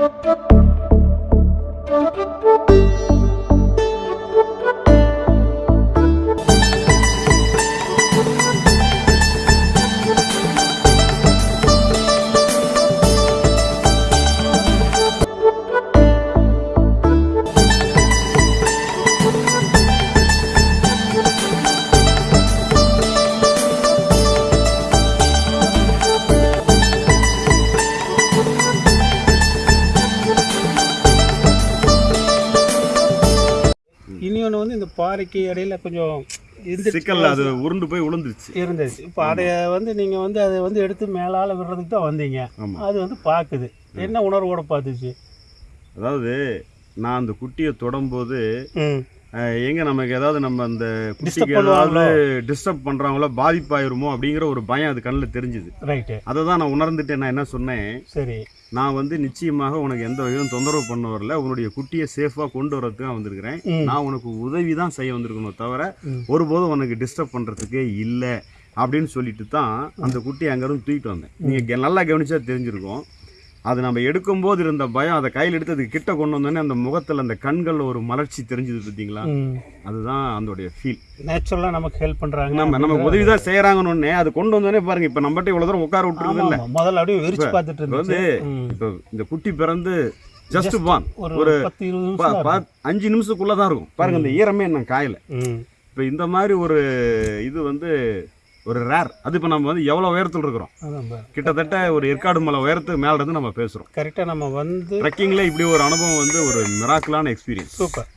Thank you. இனி ஒன்று வந்து இந்த பாறைக்கு இடையில கொஞ்சம் சிக்கல்ல அது உருண்டு போய் விழுந்துருச்சு இருந்துச்சு இப்போ அதை வந்து நீங்கள் வந்து அதை வந்து எடுத்து மேலால் விடுறதுக்கு தான் வந்தீங்க. அது வந்து பார்க்குது என்ன உணர்வோட பார்த்துச்சு? அதாவது நான் அந்த குட்டியை தொடும்போது எங்க நமக்கு ஏதாவது நம்ம அந்த குட்டிக்கு? ஏதாவது டிஸ்டர்ப் பண்றாங்களோ பாதிப்பாயிருமோ அப்படிங்கிற ஒரு பயம் அது கண்ணில் தெரிஞ்சுது. ரைட்டு அதை தான் நான் உணர்ந்துட்டு நான் என்ன சொன்னேன்? சரி. நான் வந்து நிச்சயமாக உனக்கு எந்த வகையிலும் தொந்தரவு பண்ண வரல. உன்னுடைய குட்டியை சேஃபாக கொண்டு வரதுக்கு தான் வந்திருக்கிறேன். நான் உனக்கு உதவி தான் செய்ய வந்திருக்கணும் தவிர. ஒருபோதும் உனக்கு டிஸ்டர்ப் பண்ணுறதுக்கே இல்லை அப்படின்னு சொல்லிட்டு தான் அந்த குட்டியை அங்கேருந்து தூக்கிட்டு வந்தேன். நீங்கள் நல்லா கவனிச்சா தெரிஞ்சிருக்கும். அது நம்ம எடுக்கும்போது இருந்த பயம் அதை கையில் எடுத்து அது கிட்ட கொண்டு வந்தோடனே அந்த முகத்தில் அந்த கண்களில் ஒரு மலர்ச்சி தெரிஞ்சது பார்த்தீங்களா அதுதான் அதோடைய ஃபீல் நேச்சுரலாக நமக்கு ஹெல்ப் பண்ணுறாங்க நம்ம நம்ம உதவி தான் செய்கிறாங்கன்னு அது கொண்டு வந்தோடனே பாருங்க இப்போ நம்மகிட்ட இவ்வளோ தூரம் உட்கார விட்டுருக்குது இல்லை முதல்ல அப்படியே விரிச்சு பார்த்துட்டு வந்து. இப்போ இந்த குட்டி பிறந்து ஜஸ்ட் பான் ஒரு. அஞ்சு நிமிஷத்துக்குள்ளே தான் இருக்கும். பாருங்க இந்த ஈரமே இன்னும் காயல. இப்போ இந்த மாதிரி ஒரு இது வந்து ஒரு ரேர் அது இப்போ நம்ம வந்து எவ்வளோ உயரத்தில் இருக்கிறோம்? கிட்டத்தட்ட ஒரு ஏற்காடு மலை உயரத்துக்கு மேல இருந்து நம்ம பேசுகிறோம் கரெக்டாக நம்ம வந்து ட்ரெக்கிங்கில் இப்படி ஒரு அனுபவம் வந்து ஒரு மிராக்கலான எக்ஸ்பீரியன்ஸ் சூப்பர்